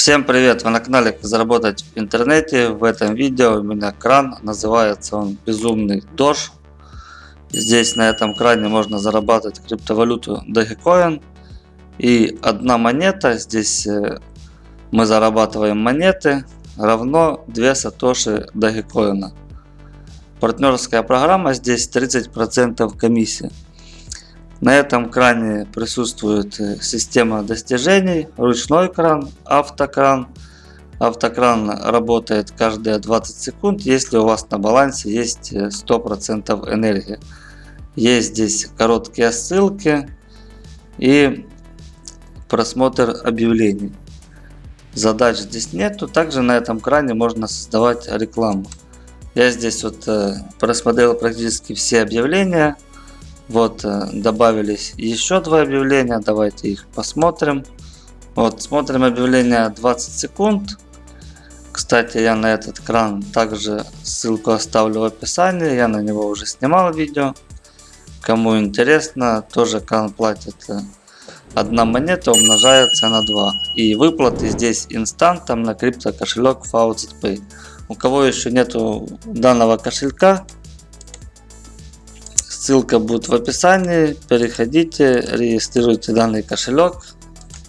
Всем привет! Вы на канале заработать в интернете. В этом видео у меня кран. Называется он Безумный Дож. Здесь на этом кране можно зарабатывать криптовалюту Dogecoin. И одна монета, здесь э, мы зарабатываем монеты, равно 2 сатоши Dogecoin. Партнерская программа здесь 30% комиссии. На этом кране присутствует э, система достижений, ручной кран, автокран. Автокран работает каждые 20 секунд, если у вас на балансе есть 100% э, энергии. Есть здесь короткие ссылки и просмотр объявлений. Задач здесь нету. Также на этом кране можно создавать рекламу. Я здесь вот э, просмотрел практически все объявления. Вот э, добавились еще два объявления, давайте их посмотрим. Вот смотрим объявление 20 секунд. Кстати, я на этот кран также ссылку оставлю в описании, я на него уже снимал видео. Кому интересно, тоже кран платит э, одна монета умножается на 2. И выплаты здесь инстантом на крипто кошелек Faucet Pay. У кого еще нету данного кошелька, Ссылка будет в описании. Переходите, регистрируйте данный кошелек,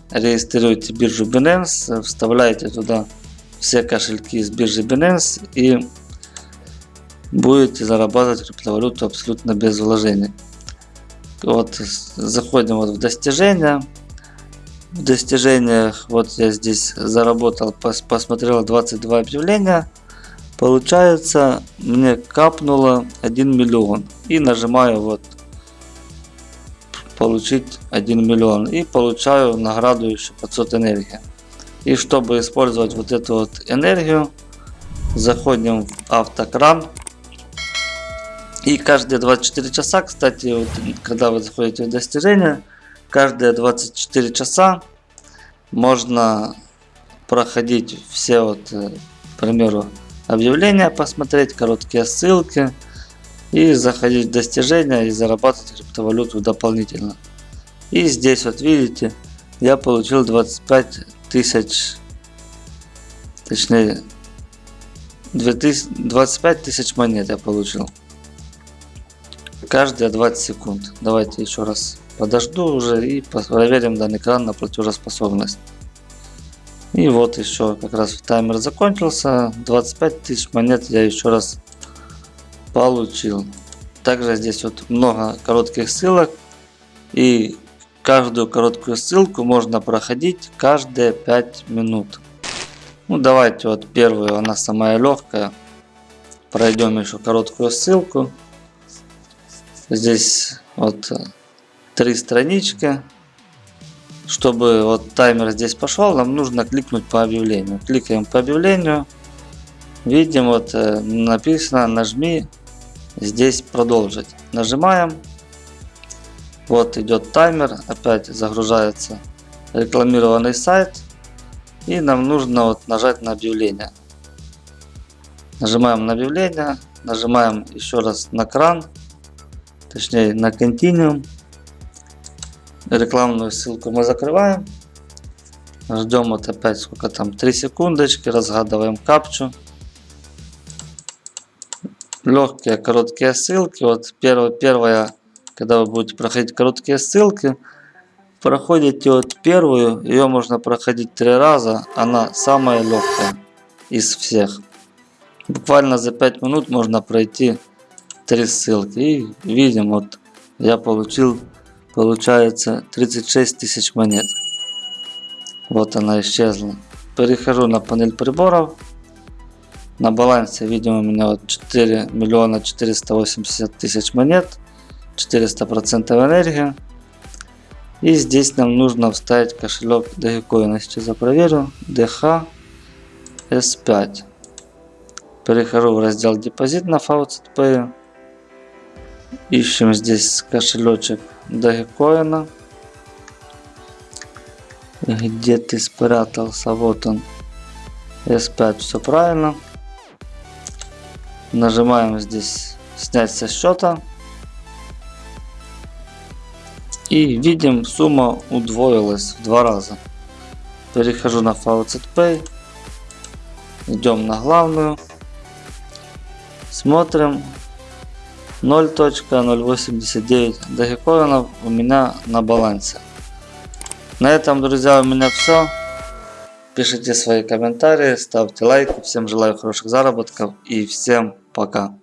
регистрируйте биржу Binance, вставляйте туда все кошельки из биржи Binance и будете зарабатывать криптовалюту абсолютно без вложений. Вот заходим вот в достижения. В достижениях вот я здесь заработал, посмотрел 22 объявления. Получается, мне капнуло 1 миллион. И нажимаю вот получить 1 миллион. И получаю награду еще 500 энергии. И чтобы использовать вот эту вот энергию, заходим в автокран. И каждые 24 часа, кстати, вот, когда вы заходите в достижения, каждые 24 часа можно проходить все вот, к примеру, объявления посмотреть, короткие ссылки и заходить в достижения и зарабатывать криптовалюту дополнительно. И здесь вот видите, я получил 25 тысяч, точнее 25 тысяч монет я получил. Каждые 20 секунд. Давайте еще раз подожду уже и проверим данный экран на платежеспособность. И вот еще как раз таймер закончился. 25 тысяч монет я еще раз получил. Также здесь вот много коротких ссылок. И каждую короткую ссылку можно проходить каждые 5 минут. Ну давайте вот первую, она самая легкая. Пройдем еще короткую ссылку. Здесь вот три странички. Чтобы вот таймер здесь пошел, нам нужно кликнуть по объявлению. Кликаем по объявлению. Видим, вот э, написано нажми здесь продолжить. Нажимаем. Вот идет таймер. Опять загружается рекламированный сайт. И нам нужно вот нажать на объявление. Нажимаем на объявление. Нажимаем еще раз на кран. Точнее на Continuum. Рекламную ссылку мы закрываем. Ждем вот опять сколько там 3 секундочки. Разгадываем капчу. Легкие короткие ссылки. Вот первая, первая, когда вы будете проходить короткие ссылки, проходите вот первую, ее можно проходить три раза, она самая легкая из всех. Буквально за 5 минут можно пройти три ссылки. И видим, вот я получил Получается 36 тысяч монет. Вот она исчезла. Перехожу на панель приборов. На балансе видим у меня вот 4 миллиона 480 тысяч монет. 400 процентов энергии. И здесь нам нужно вставить кошелек Dogecoin. Сейчас я проверю. DH S5. Перехожу в раздел депозит на Faucet Pay. Ищем здесь кошелечек Dogecoin. Где ты спрятался? Вот он. S5, все правильно. Нажимаем здесь снять со счета. И видим, сумма удвоилась в два раза. Перехожу на Faucet Pay. Идем на главную. Смотрим. 0.089 дагикоинов у меня на балансе. На этом, друзья, у меня все. Пишите свои комментарии, ставьте лайки. Всем желаю хороших заработков и всем пока.